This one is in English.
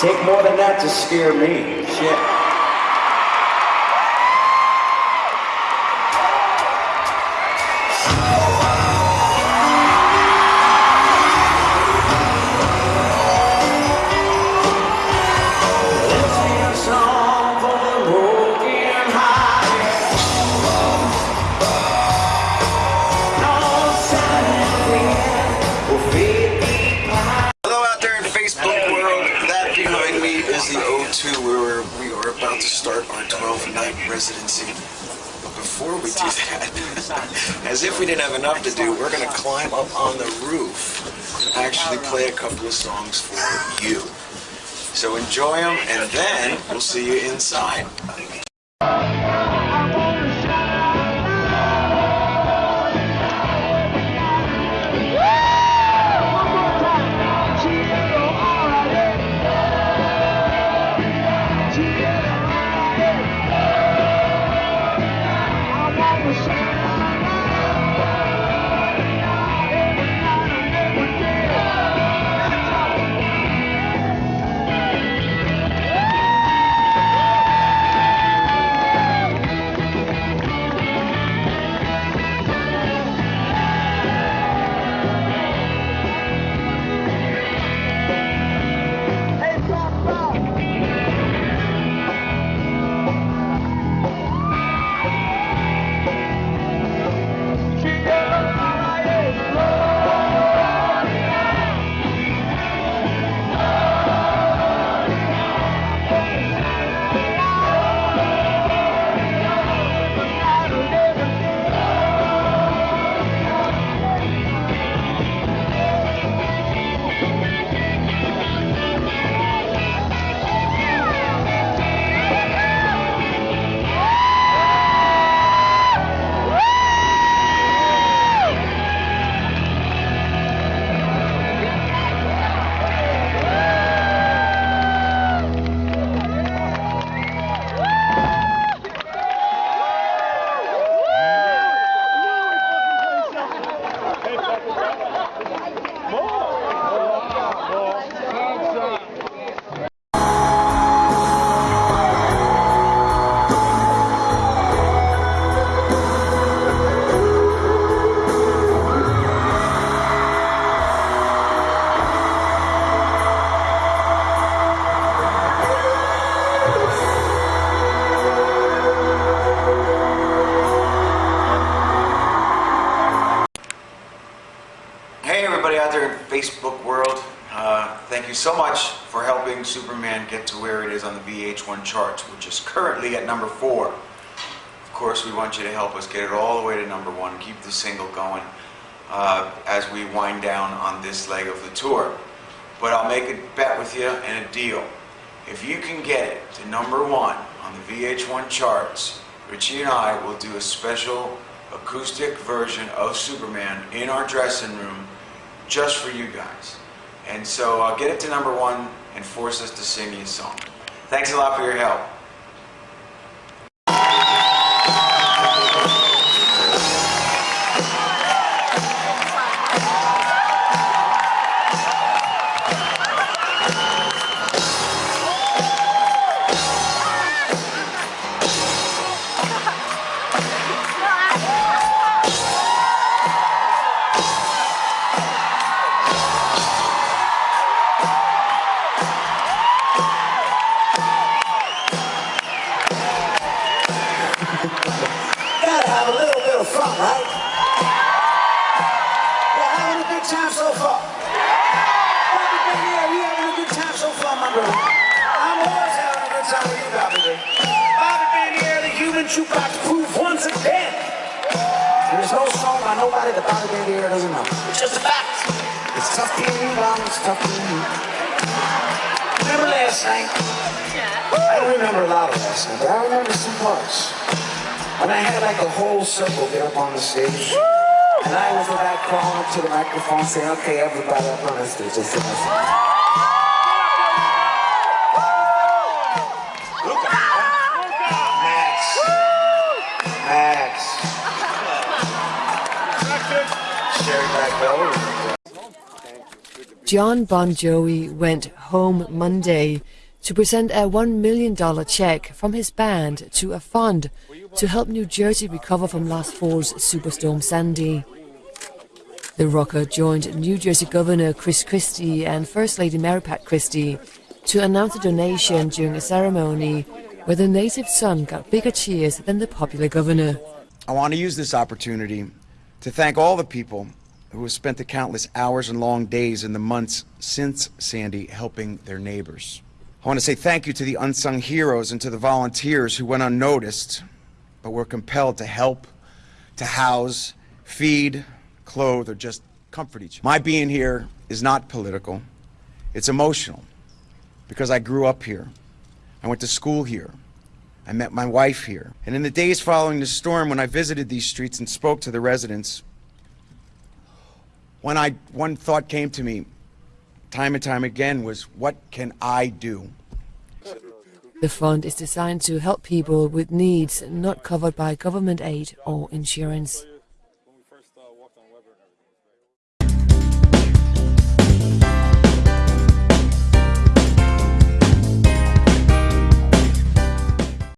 Take more than that to scare me. Shit. As if we didn't have enough to do, we're going to climb up on the roof and actually play a couple of songs for you. So enjoy them, and then we'll see you inside. Thank you so much for helping Superman get to where it is on the VH1 charts, which is currently at number four. Of course, we want you to help us get it all the way to number one, keep the single going uh, as we wind down on this leg of the tour. But I'll make a bet with you and a deal. If you can get it to number one on the VH1 charts, Richie and I will do a special acoustic version of Superman in our dressing room just for you guys. And so I'll get it to number one and force us to sing you a song. Thanks a lot for your help. Jukebox proof once again. There's no song by nobody that Bobby Bandiera doesn't know. It's just a fact. It's tough being you, Mom. It's tough being you. Remember last night? Yeah. I don't remember a lot of last night, but I remember some parts. When I had like a whole circle get up on the stage. And I was the guy crawling up to the microphone saying, okay, everybody up on the stage. John Bon Jovi went home Monday to present a $1 million check from his band to a fund to help New Jersey recover from last fall's Superstorm Sandy. The rocker joined New Jersey Governor Chris Christie and First Lady Mary Pat Christie to announce a donation during a ceremony where the native son got bigger cheers than the popular governor. I want to use this opportunity to thank all the people who have spent the countless hours and long days in the months since Sandy helping their neighbors. I want to say thank you to the unsung heroes and to the volunteers who went unnoticed but were compelled to help, to house, feed, clothe, or just comfort each other. My being here is not political, it's emotional because I grew up here. I went to school here. I met my wife here. And in the days following the storm, when I visited these streets and spoke to the residents, when I, one thought came to me time and time again was, what can I do? The fund is designed to help people with needs not covered by government aid or insurance.